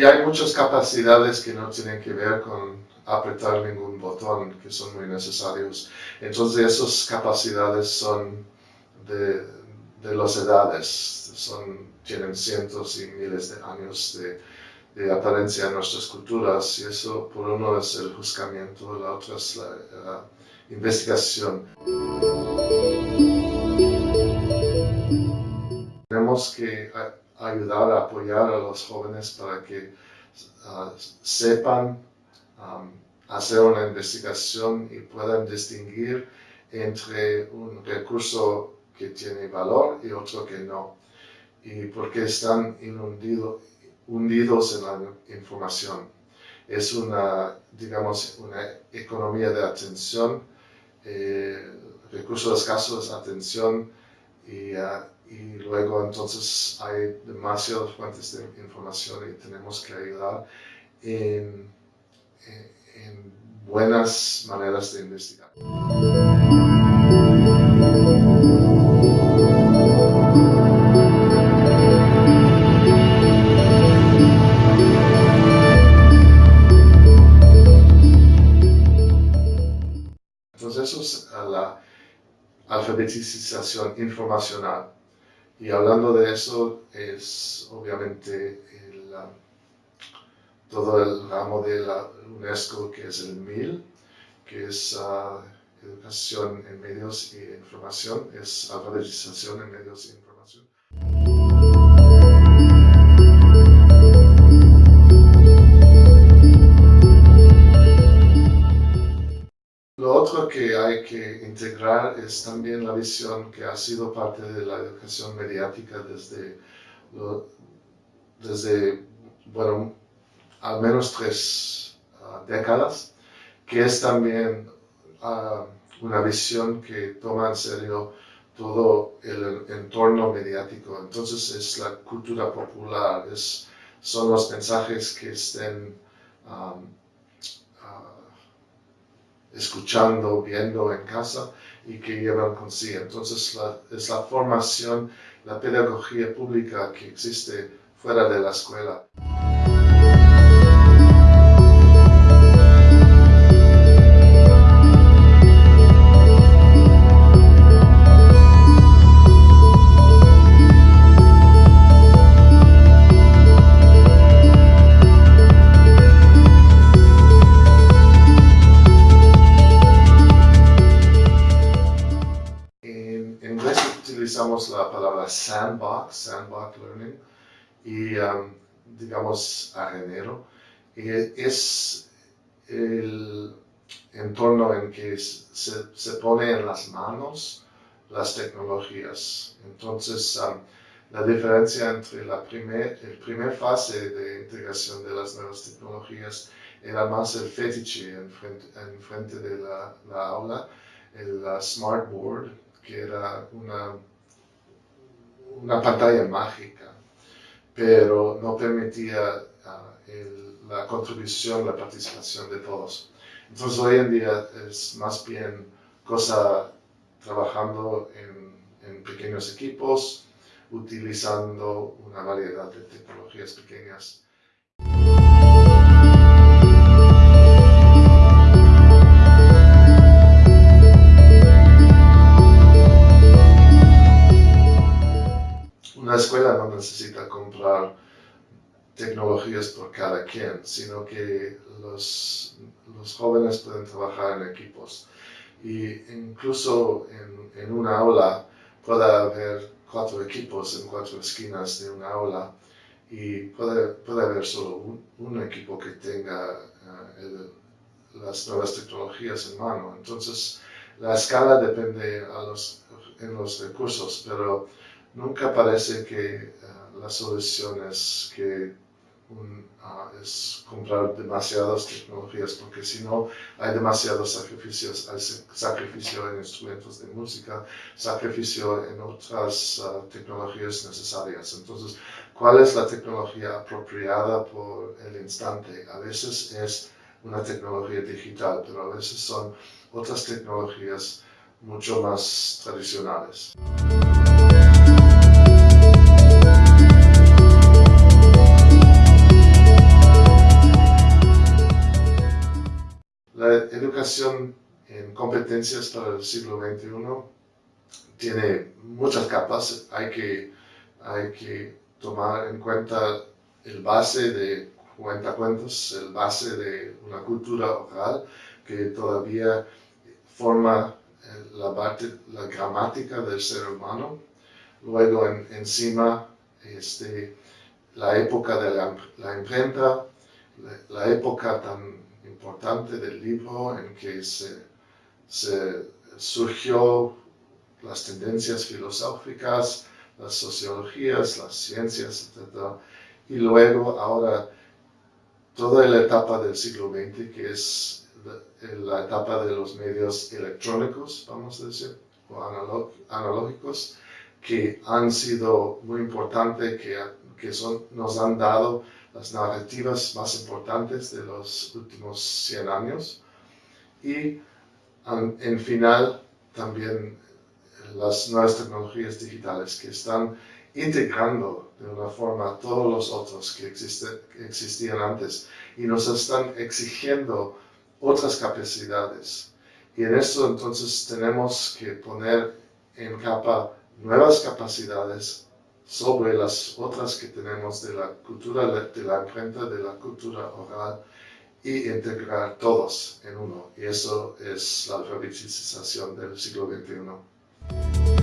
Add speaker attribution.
Speaker 1: Y hay muchas capacidades que no tienen que ver con apretar ningún botón, que son muy necesarios. Entonces esas capacidades son de, de las edades, son, tienen cientos y miles de años de, de apariencia en nuestras culturas y eso por uno es el juzgamiento, la otra es la, investigación. Tenemos que ayudar a apoyar a los jóvenes para que uh, sepan hacer una investigación y puedan distinguir entre un recurso que tiene valor y otro que no. Y porque están inundidos hundidos en la información. Es una, digamos, una economía de atención, eh, recursos escasos atención y, uh, y, luego entonces hay demasiadas fuentes de información y tenemos que ayudar en, en buenas maneras de investigar. alfabetización informacional. Y hablando de eso es obviamente todo el ramo de la UNESCO que es el MIL, que es uh, educación en medios e información, es alfabetización en medios e información. Que hay que integrar es también la visión que ha sido parte de la educación mediática desde, desde bueno, al menos tres ah, décadas, que es también ah, una visión que toma en serio todo el entorno mediático. Entonces es la cultura popular, es, son los mensajes que estén ah, escuchando, viendo en casa y que llevan consigo. Entonces es la formación, la pedagogía pública que existe fuera de la escuela. La palabra sandbox, sandbox learning, y um, digamos arenero. Y es el entorno en que se, se pone en las manos las tecnologías. Entonces, um, la diferencia entre la primera primer fase de integración de las nuevas tecnologías era más el fetiche en frente, en frente de la, la aula, el smart board, que era una una pantalla mágica, pero no permitía ah, la contribución, la participación de todos. Entonces hoy en día es más bien cosa trabajando en, en pequeños equipos, utilizando una variedad de tecnologías pequeñas. Escuela no necesita comprar tecnologías por cada quien, sino que los, los jóvenes pueden trabajar en equipos. Y incluso en, en, una aula puede haber cuatro equipos en cuatro esquinas de una aula y puede, puede haber solo un, un equipo que tenga uh, las nuevas tecnologías en mano. Entonces, la escala depende a los, en los recursos, pero nunca parece que uh, la solución es que uh, es comprar demasiadas tecnologías, porque si no hay demasiados sacrificios, hay sacrificio en instrumentos de música, sacrificio en otras uh, tecnologías necesarias. Entonces, ¿cuál es la tecnología apropiada por el instante? A veces es una tecnología digital, pero a veces son otras tecnologías mucho más tradicionales. Competencias para el siglo XXI tiene muchas capas. Hay que, hay que tomar en cuenta el base de cuentacuentos, el base de una cultura oral que todavía forma eh, la, parte, la gramática del ser humano. Luego encima este, la época de la, imprenta, la, época tan importante del libro en que se, surgió las tendencias filosóficas, las sociologías, las ciencias, etc. Y luego ahora toda la etapa del siglo XX, que es la, etapa de los medios electrónicos, vamos a decir, o analógicos, que han sido muy importantes, que, que son, nos han dado las narrativas más importantes de los últimos 100 años. Y en final también las nuevas tecnologías digitales que están integrando de una forma todos los otros que, que existían antes y nos están exigiendo otras capacidades. Y en esto entonces tenemos que poner en capa nuevas capacidades sobre las otras que tenemos de la cultura de la imprenta, de la cultura oral y integrar todos en uno. Y eso es la alfabetización del siglo XXI.